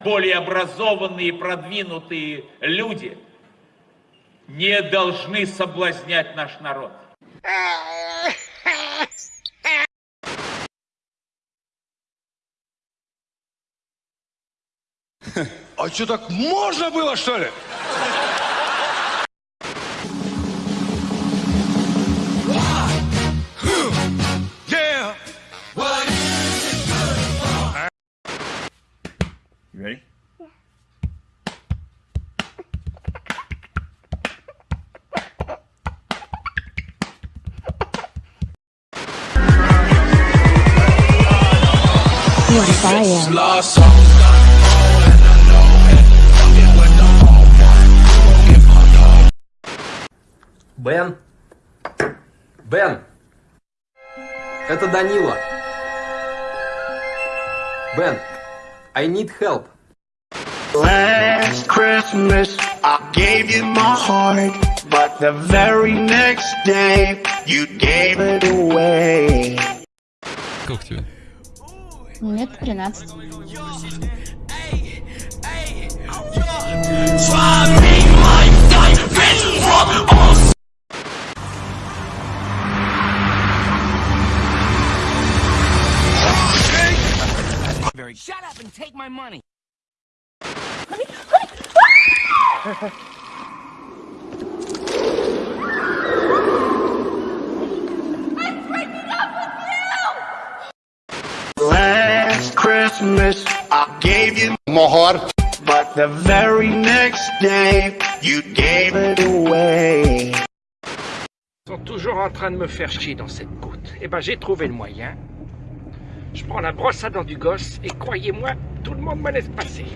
более образованные и продвинутые люди не должны соблазнять наш народ. А что, так можно было, что ли? What if I am? Lost song. Бен? Бен! Это Данила. Бен, I need help. Last Christmas, I gave you my heart, but the very next day, you gave it away. Сколько тебе? Нет, 13. Shut up and take my money. Christmas, I gave you my heart, but the very next day, you gave it away. Ils sont toujours en train de me faire chier dans cette côte. Eh ben, j'ai trouvé le moyen. Je prends la brosse à dents du gosse et croyez-moi, tout le monde me laisse passer.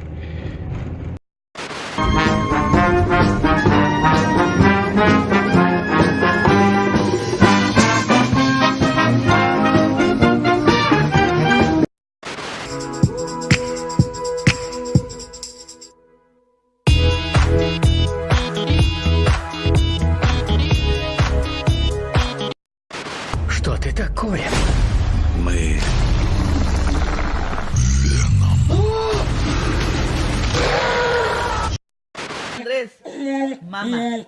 Mamá.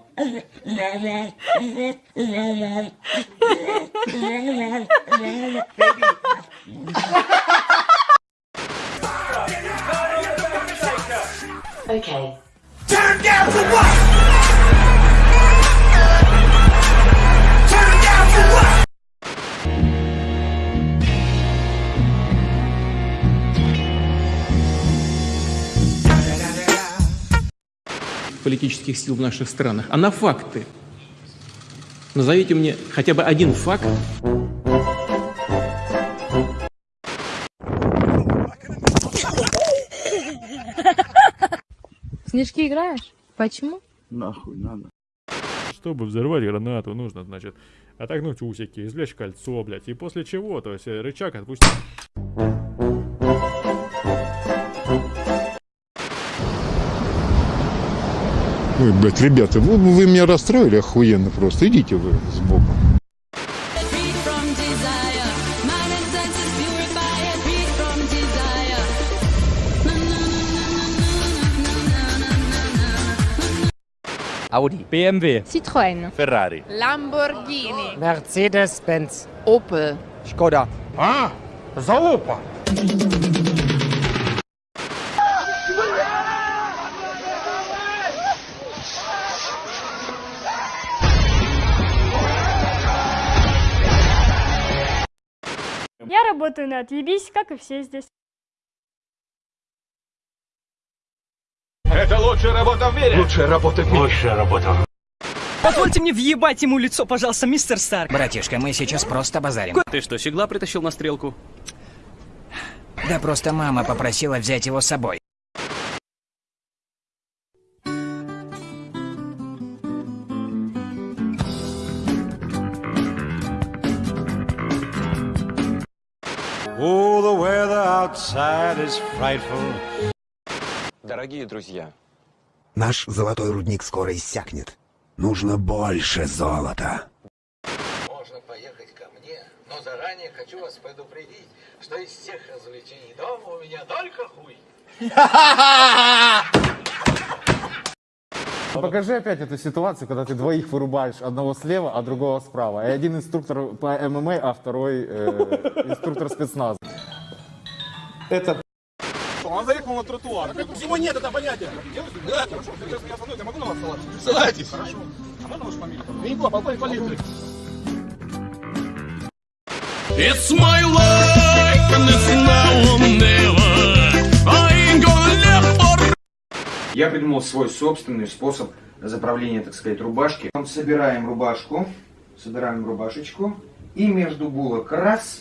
Okay. Turn down for what? Политических сил в наших странах, а на факты. Назовите мне хотя бы один факт, Снежки играешь? Почему? нахуй надо. Чтобы взорвать гранату, нужно, значит, отогнуть усики, извлечь кольцо, блядь, и после чего, то есть э, рычаг отпустить. Ой, блядь, ребята, вы, вы меня расстроили охуенно просто. Идите вы сбоку. Audi. BMW. Citroën. Ferrari. Lamborghini. Mercedes-Benz. Opel. Шкода. А? Залупа. Я работаю на отъебись, как и все здесь. Это лучшая работа в мире. Лучшая работа в мире. Лучшая работа. Позвольте мне въебать ему лицо, пожалуйста, мистер Старк. Братишка, мы сейчас просто базарим. Ты что, щегла притащил на стрелку? Да просто мама попросила взять его с собой. Oh, the weather outside is frightful. Дорогие друзья, Наш золотой рудник скоро иссякнет. Нужно больше золота. Можно поехать ко мне, но заранее хочу вас предупредить, что из всех развлечений дома у меня только хуй. Покажи опять эту ситуацию, когда ты двоих вырубаешь, одного слева, а другого справа. И один инструктор по ММА, а второй э, инструктор спецназа. Это Он заехал на тротуар. Всего нет, это понятие. Да, хорошо. Сейчас я остановлюсь, я могу на вас ссылаться? Ссылайтесь. Хорошо. А можно вашу фамилию? Винько, полковник полиции. It's my life and it's Я придумал свой собственный способ заправления, так сказать, рубашки. Собираем рубашку, собираем рубашечку, и между булок раз,